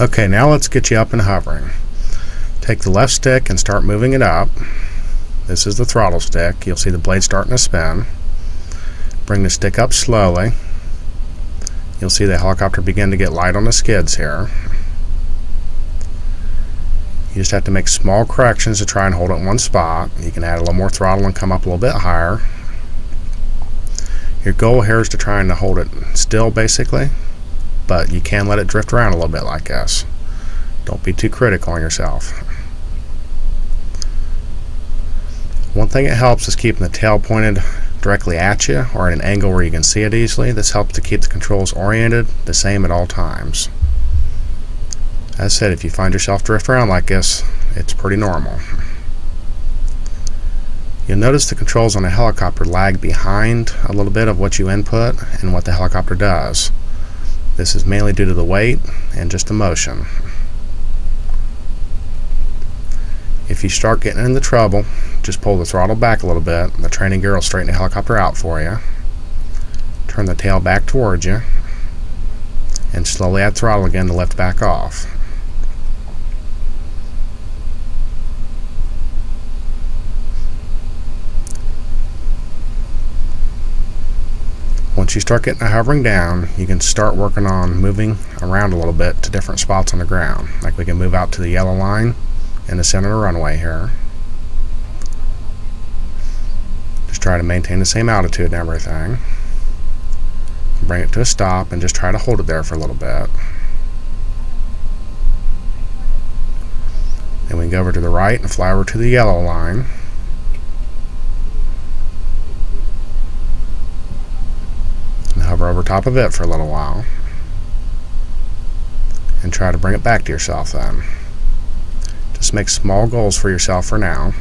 Okay, now let's get you up and hovering. Take the left stick and start moving it up. This is the throttle stick. You'll see the blade starting to spin. Bring the stick up slowly. You'll see the helicopter begin to get light on the skids here. You just have to make small corrections to try and hold it in one spot. You can add a little more throttle and come up a little bit higher. Your goal here is to try and hold it still basically, but you can let it drift around a little bit like this. Don't be too critical on yourself. One thing it helps is keeping the tail pointed directly at you or at an angle where you can see it easily. This helps to keep the controls oriented the same at all times. As I said, if you find yourself drift around like this, it's pretty normal. You'll notice the controls on a helicopter lag behind a little bit of what you input and what the helicopter does. This is mainly due to the weight and just the motion. If you start getting into trouble, just pull the throttle back a little bit. The training gear will straighten the helicopter out for you. Turn the tail back towards you and slowly add throttle again to lift back off. Once you start getting the hovering down, you can start working on moving around a little bit to different spots on the ground. Like we can move out to the yellow line in the center of the runway here. Just try to maintain the same altitude and everything. Bring it to a stop and just try to hold it there for a little bit. Then we go over to the right and fly over to the yellow line. Hover over top of it for a little while. And try to bring it back to yourself then. Just make small goals for yourself for now.